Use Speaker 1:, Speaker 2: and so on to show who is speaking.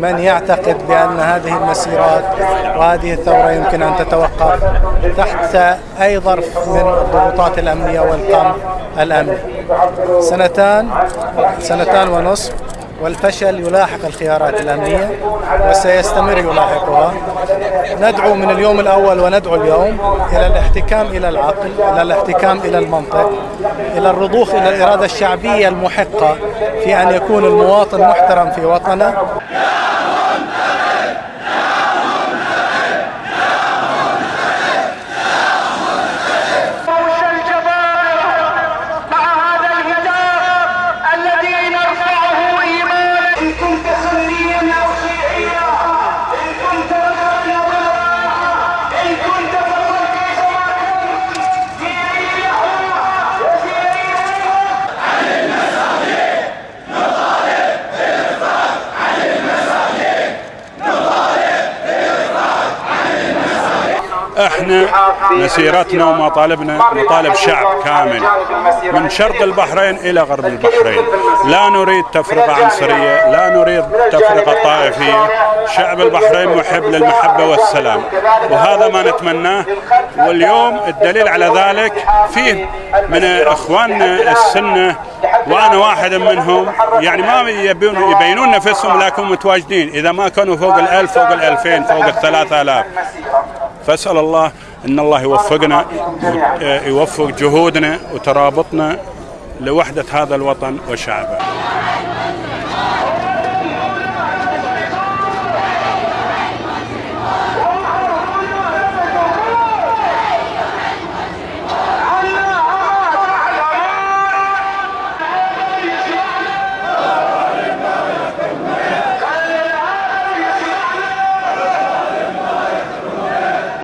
Speaker 1: من يعتقد بأن هذه المسيرات وهذه الثورة يمكن أن تتوقف تحت أي ظرف من الضغوطات الأمنية والقمع الأمني؟ سنتان سنتان ونصف والفشل يلاحق الخيارات الأمنية وسيستمر يلاحقها. ندعو من اليوم الأول وندعو اليوم إلى الاحتكام إلى العقل إلى الاحتكام إلى المنطق إلى الرضوخ إلى الإرادة الشعبية المحقة في أن يكون المواطن محترم في وطنه.
Speaker 2: إحنا مسيرتنا ومطالبنا مطالب شعب كامل. من شرق البحرين إلى غرب البحرين. لا نريد تفرقة عنصرية لا نريد تفرقة طائفية. شعب البحرين محب للمحبة والسلام. وهذا ما نتمناه. واليوم الدليل على ذلك فيه من إخواننا السنة وأنا واحد منهم. يعني ما يبون يبينون نفسهم لكن متواجدين. إذا ما كانوا فوق الألف فوق الألفين فوق الثلاثة آلاف. فاسأل الله إن الله يوفقنا يوفق جهودنا وترابطنا لوحدة هذا الوطن وشعبه.